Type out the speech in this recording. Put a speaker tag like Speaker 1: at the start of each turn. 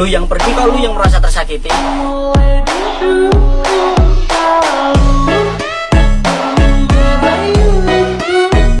Speaker 1: Lu yang pergi kalau lu yang merasa tersakiti?